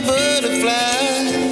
butterfly.